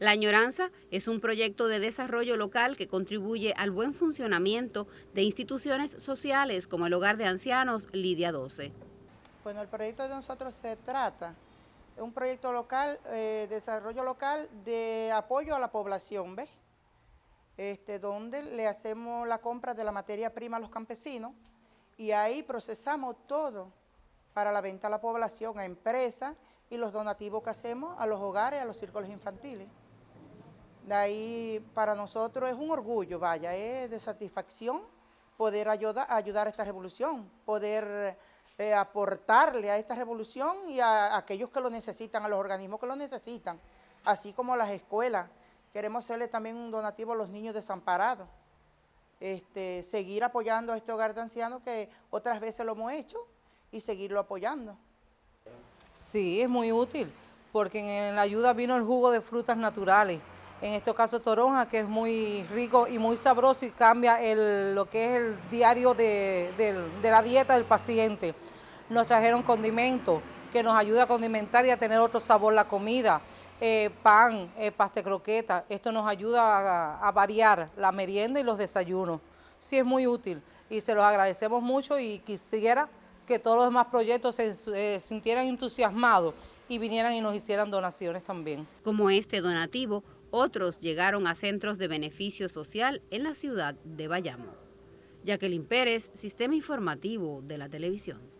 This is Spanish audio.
La Añoranza es un proyecto de desarrollo local que contribuye al buen funcionamiento de instituciones sociales como el Hogar de Ancianos Lidia 12. Bueno, el proyecto de nosotros se trata de un proyecto local, eh, desarrollo local de apoyo a la población, ¿ves? Este, donde le hacemos la compra de la materia prima a los campesinos y ahí procesamos todo para la venta a la población, a empresas y los donativos que hacemos a los hogares, a los círculos infantiles. De ahí para nosotros es un orgullo, vaya, es de satisfacción poder ayudar, a esta revolución, poder eh, aportarle a esta revolución y a, aquellos que lo necesitan, a los organismos que lo necesitan, así como las escuelas. Queremos hacerle también un donativo a los niños desamparados, este, seguir apoyando a este hogar de ancianos que otras veces lo hemos hecho y seguirlo apoyando. Sí, es muy útil, porque en la ayuda vino el jugo de frutas naturales, en este caso toronja, que es muy rico y muy sabroso y cambia lo que es el diario de, la dieta del paciente. Nos trajeron condimentos que nos ayuda a condimentar y a tener otro sabor la comida. Eh, pan, eh, paste croqueta, esto nos ayuda a, variar la merienda y los desayunos. Sí es muy útil y se los agradecemos mucho y quisiera que todos los demás proyectos se eh, sintieran entusiasmados y vinieran y nos hicieran donaciones también. Como este donativo, otros llegaron a centros de beneficio social en la ciudad de Bayamo. Jacqueline Pérez, Sistema Informativo de la Televisión.